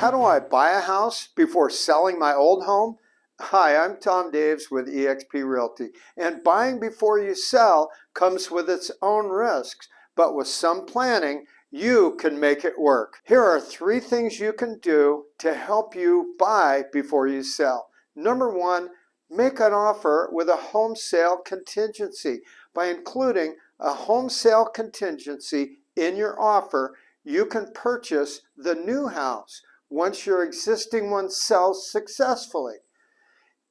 How do I buy a house before selling my old home? Hi, I'm Tom Daves with eXp Realty, and buying before you sell comes with its own risks, but with some planning, you can make it work. Here are three things you can do to help you buy before you sell. Number one, make an offer with a home sale contingency. By including a home sale contingency in your offer, you can purchase the new house once your existing one sells successfully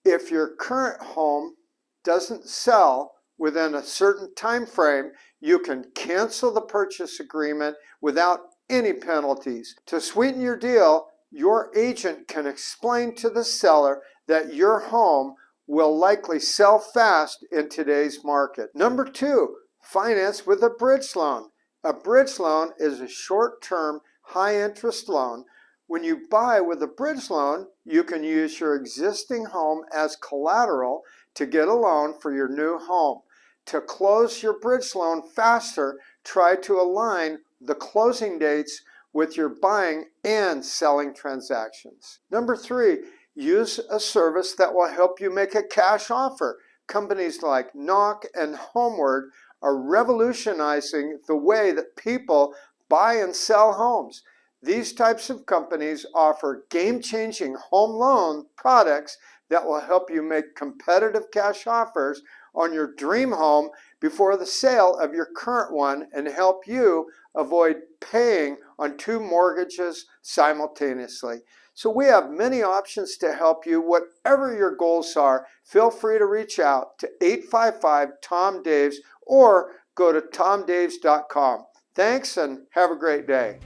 if your current home doesn't sell within a certain time frame, you can cancel the purchase agreement without any penalties. To sweeten your deal, your agent can explain to the seller that your home will likely sell fast in today's market. Number two, finance with a bridge loan. A bridge loan is a short-term, high-interest loan when you buy with a bridge loan, you can use your existing home as collateral to get a loan for your new home. To close your bridge loan faster, try to align the closing dates with your buying and selling transactions. Number three, use a service that will help you make a cash offer. Companies like Knock and Homeward are revolutionizing the way that people buy and sell homes. These types of companies offer game-changing home loan products that will help you make competitive cash offers on your dream home before the sale of your current one and help you avoid paying on two mortgages simultaneously. So we have many options to help you. Whatever your goals are, feel free to reach out to 855-TOM-DAVES or go to tomdaves.com. Thanks and have a great day.